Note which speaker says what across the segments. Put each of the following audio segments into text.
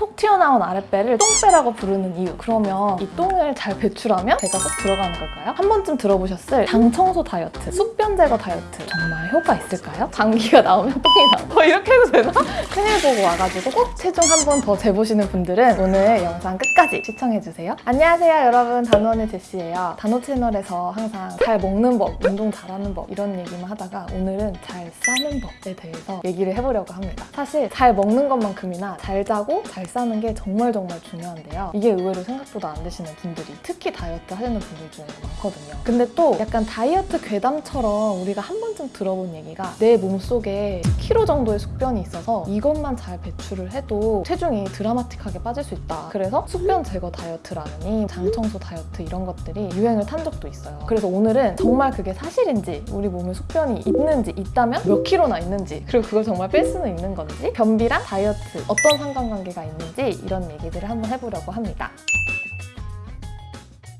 Speaker 1: 톡 튀어나온 아랫배를 똥배라고 부르는 이유 그러면 이 똥을 잘 배출하면 배가 쏙 들어가는 걸까요? 한 번쯤 들어보셨을 장 청소 다이어트, 숙변 제거 다이어트 정말 효과 있을까요? 장기가 나오면 똥이 나와 어, 이렇게 해도 되나? 큰일 보고 와가지고 꼭 체중 한 번 더 재보시는 분들은 오늘 영상 끝까지 시청해주세요 안녕하세요 여러분 단원의 제시예요 단호 채널에서 항상 잘 먹는 법, 운동 잘하는 법 이런 얘기만 하다가 오늘은 잘 싸는 법에 대해서 얘기를 해보려고 합니다 사실 잘 먹는 것만큼이나 잘 자고 잘 싸는 게 정말 정말 중요한데요. 이게 의외로 생각보다 안 되시는 분들이 특히 다이어트 하시는 분들 중에 많거든요. 근데 또 약간 다이어트 괴담처럼 우리가 한 번쯤 들어본 얘기가 내 몸속에 10kg 정도의 숙변이 있어서 이것만 잘 배출을 해도 체중이 드라마틱하게 빠질 수 있다. 그래서 숙변 제거 다이어트라느니 장청소 다이어트 이런 것들이 유행을 탄 적도 있어요. 그래서 오늘은 정말 그게 사실인지 우리 몸에 숙변이 있는지 있다면 몇 킬로나 있는지 그리고 그걸 정말 뺄 수는 있는 건지 변비랑 다이어트 어떤 상관관계가 있는지 이런 얘기들을 한번 해보려고 합니다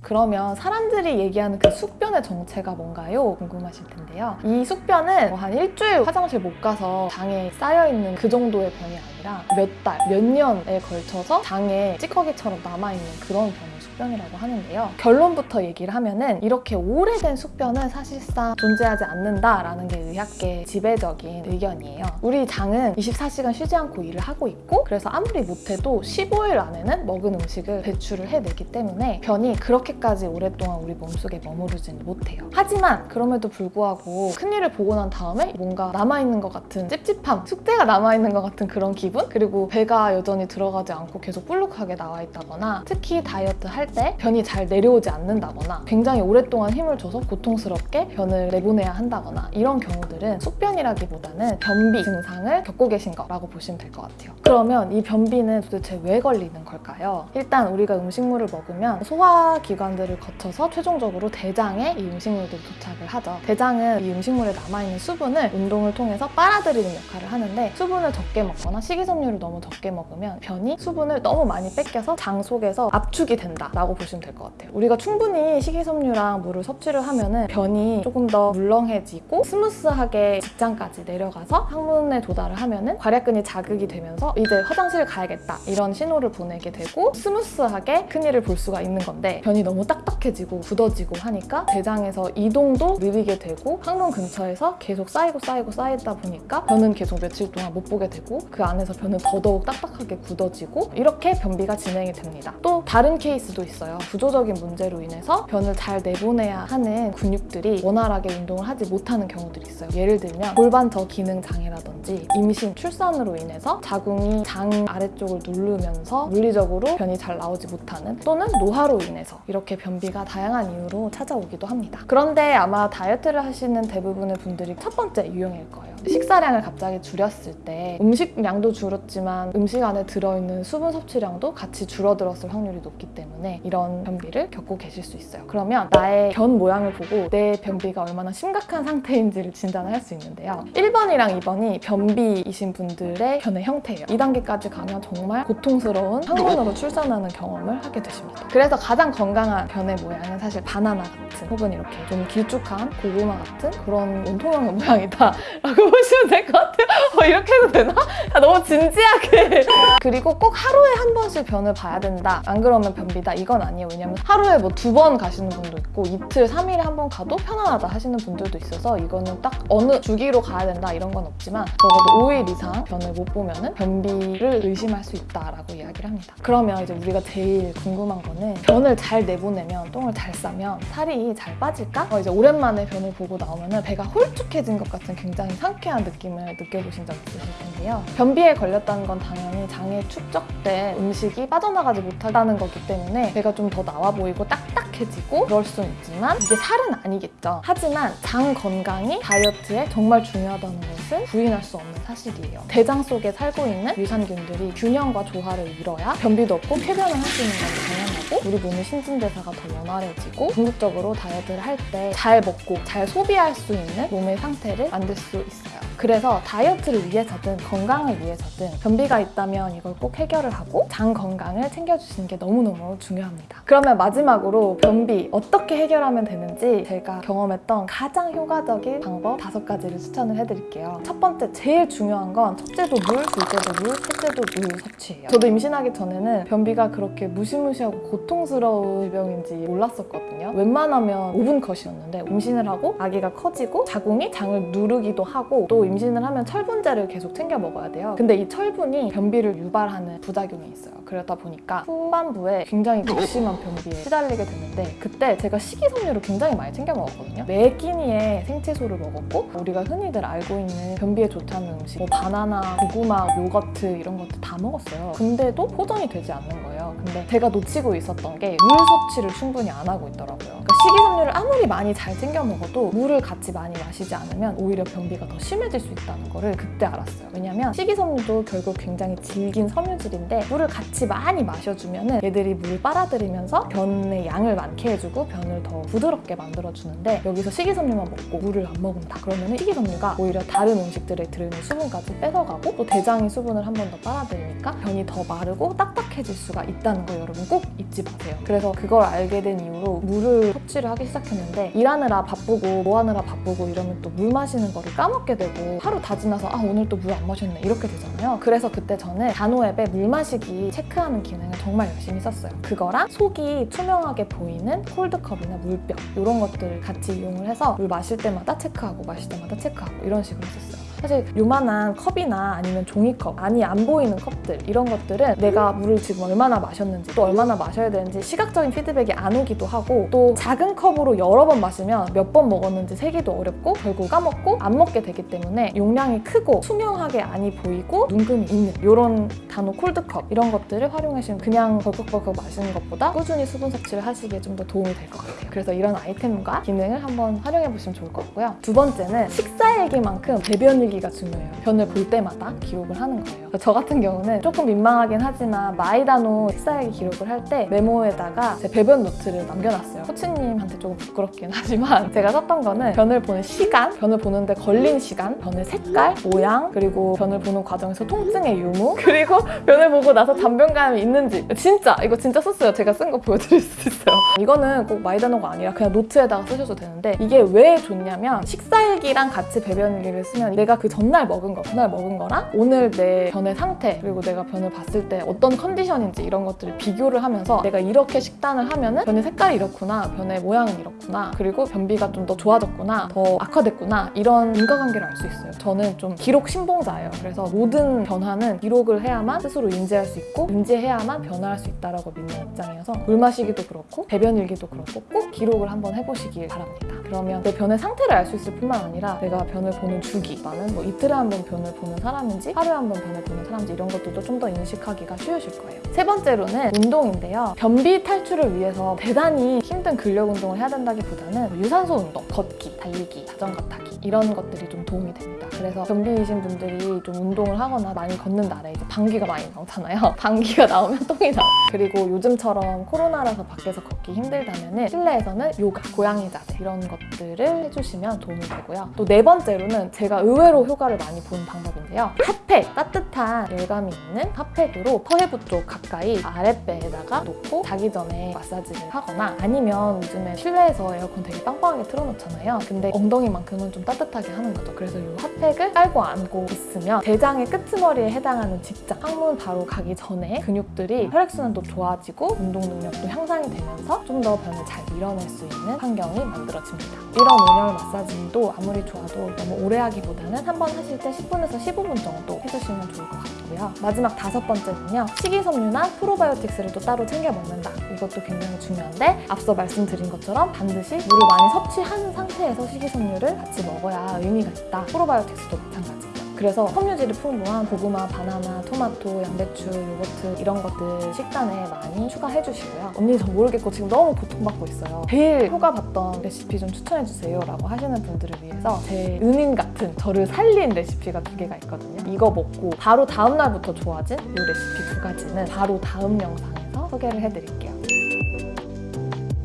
Speaker 1: 그러면 사람들이 얘기하는 그 숙변의 정체가 뭔가요? 궁금하실 텐데요. 이 숙변은 뭐 한 일주일 화장실 못 가서 장에 쌓여있는 그 정도의 변이 아니라 몇 달, 몇 년에 걸쳐서 장에 찌꺼기처럼 남아있는 그런 변이 숙변이라고 하는데요. 결론부터 얘기를 하면은 이렇게 오래된 숙변은 사실상 존재하지 않는다라는 게 의학계 지배적인 의견이에요. 우리 장은 24시간 쉬지 않고 일을 하고 있고 그래서 아무리 못해도 15일 안에는 먹은 음식을 배출을 해내기 때문에 변이 그렇게까지 오랫동안 우리 몸속에 머무르지는 못해요. 하지만 그럼에도 불구하고 큰일을 보고 난 다음에 뭔가 남아있는 것 같은 찝찝함, 숙제가 남아있는 것 같은 그런 기분? 그리고 배가 여전히 들어가지 않고 계속 불룩하게 나와 있다거나 특히 다이어트 할때 변이 잘 내려오지 않는다거나 굉장히 오랫동안 힘을 줘서 고통스럽게 변을 내보내야 한다거나 이런 경우들은 숙변이라기보다는 변비 증상을 겪고 계신 거라고 보시면 될 것 같아요. 그러면 이 변비는 도대체 왜 걸리는 걸까요? 일단 우리가 음식물을 먹으면 소화기관들을 거쳐서 최종적으로 대장에 이 음식물들이 도착을 하죠. 대장은 이 음식물에 남아있는 수분을 운동을 통해서 빨아들이는 역할을 하는데 수분을 적게 먹거나 식이섬유를 너무 적게 먹으면 변이 수분을 너무 많이 뺏겨서 장 속에서 압축이 된다 라고 보시면 될 것 같아요. 우리가 충분히 식이섬유랑 물을 섭취를 하면 변이 조금 더 물렁해지고 smooth하게 직장까지 내려가서 항문에 도달을 하면 괄약근이 자극이 되면서 이제 화장실 가야겠다 이런 신호를 보내게 되고 smooth하게 큰일을 볼 수가 있는 건데 변이 너무 딱딱해지고 굳어지고 하니까 대장에서 이동도 느리게 되고 항문 근처에서 계속 쌓이고 쌓이고 쌓이다 보니까 변은 계속 며칠 동안 못 보게 되고 그 안에서 변은 더더욱 딱딱하게 굳어지고 이렇게 변비가 진행이 됩니다. 또 다른 케이스도 있어요. 구조적인 문제로 인해서 변을 잘 내보내야 하는 근육들이 원활하게 운동을 하지 못하는 경우들이 있어요. 예를 들면 골반저 기능 장애라든지 임신, 출산으로 인해서 자궁이 장 아래쪽을 누르면서 물리적으로 변이 잘 나오지 못하는 또는 노화로 인해서 이렇게 변비가 다양한 이유로 찾아오기도 합니다. 그런데 아마 다이어트를 하시는 대부분의 분들이 첫 번째 유형일 거예요. 식사량을 갑자기 줄였을 때 음식량도 줄었지만 음식 안에 들어있는 수분 섭취량도 같이 줄어들었을 확률이 높기 때문에 이런 변비를 겪고 계실 수 있어요. 그러면 나의 변 모양을 보고 내 변비가 얼마나 심각한 상태인지를 진단을 할 수 있는데요. 1번이랑 2번이 변비이신 분들의 변의 형태예요. 2단계까지 가면 정말 고통스러운 항문으로 출산하는 경험을 하게 되십니다. 그래서 가장 건강한 변의 모양은 사실 바나나 같은 혹은 이렇게 좀 길쭉한 고구마 같은 그런 원통형의 모양이다 라고 보시면 될 것 같아요. 어, 이렇게 해도 되나? 아, 너무 진지하게. 그리고 꼭 하루에 한 번씩 변을 봐야 된다. 안 그러면 변비다. 이건 아니에요. 왜냐면 하루에 뭐 두 번 가시는 분도 있고 이틀, 3일에 한 번 가도 편안하다 하시는 분들도 있어서 이거는 딱 어느 주기로 가야 된다 이런 건 없지만 적어도 5일 이상 변을 못 보면 변비를 의심할 수 있다라고 이야기를 합니다. 그러면 이제 우리가 제일 궁금한 거는 변을 잘 내보내면 똥을 잘 싸면 살이 잘 빠질까? 어, 이제 오랜만에 변을 보고 나오면 배가 홀쭉해진 것 같은 굉장히 상쾌한 느낌을 느껴보신 적 있으실 텐데요. 변비에 걸렸다는 건 당연히 장에 축적된 음식이 빠져나가지 못한다는 거기 때문에 배가 좀 더 나와 보이고 딱딱 해지고 그럴 수는 있지만 이게 살은 아니겠죠. 하지만 장 건강이 다이어트에 정말 중요하다는 것은 부인할 수 없는 사실이에요. 대장 속에 살고 있는 유산균들이 균형과 조화를 이뤄야 변비도 없고 쾌변을 할 수 있는 건 당연하고 우리 몸의 신진대사가 더 원활해지고 궁극적으로 다이어트를 할 때 잘 먹고 잘 소비할 수 있는 몸의 상태를 만들 수 있어요. 그래서 다이어트를 위해서든 건강을 위해서든 변비가 있다면 이걸 꼭 해결을 하고 장 건강을 챙겨주시는 게 너무너무 중요합니다. 그러면 마지막으로 변비 어떻게 해결하면 되는지 제가 경험했던 가장 효과적인 방법 다섯 가지를 추천을 해드릴게요. 첫 번째 제일 중요한 건 첫째도 물, 둘째도 물, 셋째도 물 섭취예요. 저도 임신하기 전에는 변비가 그렇게 무시무시하고 고통스러운 질병인지 몰랐었거든요. 웬만하면 5분 컷이었는데 임신을 하고 아기가 커지고 자궁이 장을 누르기도 하고 또 임신을 하면 철분제를 계속 챙겨 먹어야 돼요. 근데 이 철분이 변비를 유발하는 부작용이 있어요. 그러다 보니까 후반부에 굉장히 극심한 변비에 시달리게 됐는데 그때 제가 식이섬유를 굉장히 많이 챙겨 먹었거든요. 매 끼니에 생채소를 먹었고 우리가 흔히들 알고 있는 변비에 좋다는 음식 뭐 바나나, 고구마, 요거트 이런 것들 다 먹었어요. 근데도 호전이 되지 않는 거예요. 근데 제가 놓치고 있었던 게 물 섭취를 충분히 안 하고 있더라고요. 식이섬유를 아무리 많이 잘 챙겨 먹어도 물을 같이 많이 마시지 않으면 오히려 변비가 더 심해질 수 있다는 거를 그때 알았어요. 왜냐면 식이섬유도 결국 굉장히 질긴 섬유질인데 물을 같이 많이 마셔주면 얘들이 물을 빨아들이면서 변의 양을 많게 해주고 변을 더 부드럽게 만들어주는데 여기서 식이섬유만 먹고 물을 안 먹는다. 그러면 식이섬유가 오히려 다른 음식들에 들어있는 수분까지 뺏어가고 또 대장이 수분을 한 번 더 빨아들이니까 변이 더 마르고 딱딱해질 수가 있다는 거 여러분 꼭 잊지 마세요. 그래서 그걸 알게 된 이후로 물을 섭취를 하기 시작했는데 일하느라 바쁘고 뭐 하느라 바쁘고 이러면 또 물 마시는 거를 까먹게 되고 하루 다 지나서 아 오늘 또 물 안 마셨네 이렇게 되잖아요. 그래서 그때 저는 단호 앱에 물 마시기 체크하는 기능을 정말 열심히 썼어요. 그거랑 속이 투명하게 보이는 콜드컵이나 물병 이런 것들을 같이 이용을 해서 물 마실 때마다 체크하고 마실 때마다 체크하고 이런 식으로 했었어요. 사실 요만한 컵이나 아니면 종이컵, 안이 안 보이는 컵들 이런 것들은 내가 물을 지금 얼마나 마셨는지 또 얼마나 마셔야 되는지 시각적인 피드백이 안 오기도 하고 또 작은 컵으로 여러 번 마시면 몇 번 먹었는지 세기도 어렵고 결국 까먹고 안 먹게 되기 때문에 용량이 크고 투명하게 안이 보이고 눈금이 있는 이런 다노 cold cup 이런 것들을 활용하시면 그냥 벌컥벌컥 마시는 것보다 꾸준히 수분 섭취를 하시기에 좀 더 도움이 될 것 같아요. 그래서 이런 아이템과 기능을 한번 활용해 보시면 좋을 것 같고요. 두 번째는 식사 일기만큼 배변 일기 가 중요해요. 변을 볼 때마다 기록을 하는 거예요. 저 같은 경우는 조금 민망하긴 하지만 마이다노 식사일기 기록을 할 때 메모에다가 제 배변 노트를 남겨놨어요. 코치님한테 조금 부끄럽긴 하지만 제가 썼던 거는 변을 보는 시간, 변을 보는데 걸린 시간, 변의 색깔, 모양, 그리고 변을 보는 과정에서 통증의 유무, 그리고 변을 보고 나서 잔변감이 있는지 진짜 이거 진짜 썼어요. 제가 쓴 거 보여드릴 수 있어요. 이거는 꼭 마이다노가 아니라 그냥 노트에다가 쓰셔도 되는데 이게 왜 좋냐면 식사일기랑 같이 배변일기를 쓰면 내가 그 전날 먹은 거, 그날 먹은 거랑 오늘 내 변의 상태 그리고 내가 변을 봤을 때 어떤 컨디션인지 이런 것들을 비교를 하면서 내가 이렇게 식단을 하면 은 변의 색깔이 이렇구나, 변의 모양은 이렇구나, 그리고 변비가 좀 더 좋아졌구나, 더 악화됐구나 이런 인과관계를 알 수 있어요. 저는 좀 기록 신봉자예요. 그래서 모든 변화는 기록을 해야만 스스로 인지할 수 있고 인지해야만 변화할 수 있다라고 믿는 입장이어서 물 마시기도 그렇고 배변 일기도 그렇고 꼭 기록을 한번 해보시길 바랍니다. 그러면 내 변의 상태를 알 수 있을 뿐만 아니라 내가 변을 보는 주기, 뭐 이틀에 한 번 변을 보는 사람인지 하루에 한 번 변을 보는 사람인지 이런 것들도 좀 더 인식하기가 쉬우실 거예요. 세 번째로는 운동인데요. 변비 탈출을 위해서 대단히 힘든 근력 운동을 해야 된다기보다는 유산소 운동, 걷기, 달리기, 자전거 타기 이런 것들이 좀 도움이 됩니다. 그래서 변비이신 분들이 좀 운동을 하거나 많이 걷는 날에 이제 방귀가 많이 나오잖아요. 방귀가 나오면 똥이 나와. 그리고 요즘처럼 코로나라서 밖에서 걷기 힘들다면 실내에서는 요가, 고양이 자세 이런 것들을 해주시면 도움이 되고요. 또 네 번째로는 제가 의외로 효과를 많이 본 방법인데요. 핫팩, 따뜻한 열감이 있는 핫팩으로 퍼헤부 쪽 가까이 아랫배에다가 놓고 자기 전에 마사지를 하거나 아니면 요즘에 실내에서 에어컨 되게 빵빵하게 틀어놓잖아요. 근데 엉덩이만큼은 좀 따뜻하게 하는 거죠. 그래서 이 핫팩 을 깔고 안고 있으면 대장의 끄트머리에 해당하는 직장, 항문 바로 가기 전에 근육들이 혈액순환도 좋아지고 운동 능력도 향상이 되면서 좀 더 변을 잘 밀어낼 수 있는 환경이 만들어집니다. 이런 온열 마사지도 아무리 좋아도 너무 오래 하기보다는 한 번 하실 때 10분에서 15분 정도 해주시면 좋을 것 같고요. 마지막 다섯 번째는요. 식이섬유나 프로바이오틱스를 또 따로 챙겨 먹는다. 이것도 굉장히 중요한데 앞서 말씀드린 것처럼 반드시 물을 많이 섭취한 상태에서 식이섬유를 같이 먹어야 의미가 있다. 프로바이오틱스 도 마찬가지예요. 그래서 섬유질이 풍부한 고구마, 바나나, 토마토, 양배추, 요거트 이런 것들 식단에 많이 추가해 주시고요. 언니 저 모르겠고 지금 너무 고통받고 있어요. 제일 효과 봤던 레시피 좀 추천해 주세요 라고 하시는 분들을 위해서 제 은인 같은 저를 살린 레시피가 두 개가 있거든요. 이거 먹고 바로 다음 날부터 좋아진 이 레시피 두 가지는 바로 다음 영상에서 소개를 해드릴게요.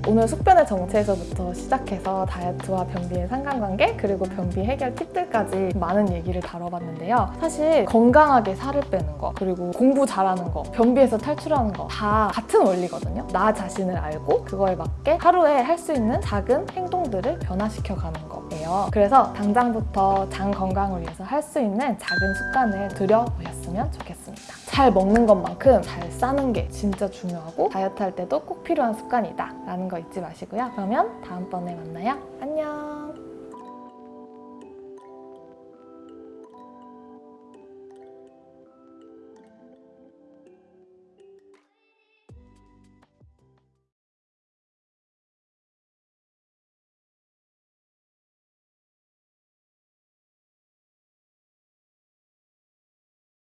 Speaker 1: 오늘 숙변의 정체에서부터 시작해서 다이어트와 변비의 상관관계 그리고 변비 해결 팁들까지 많은 얘기를 다뤄봤는데요. 사실 건강하게 살을 빼는 거 그리고 공부 잘하는 거 변비에서 탈출하는 거 다 같은 원리거든요. 나 자신을 알고 그거에 맞게 하루에 할 수 있는 작은 행동들을 변화시켜 가는 거예요. 그래서 당장부터 장 건강을 위해서 할 수 있는 작은 습관을 들여보셨으면 좋겠습니다. 잘 먹는 것만큼 잘 싸는 게 진짜 중요하고 다이어트 할 때도 꼭 필요한 습관이다 라는 거 잊지 마시고요. 그러면 다음번에 만나요. 안녕.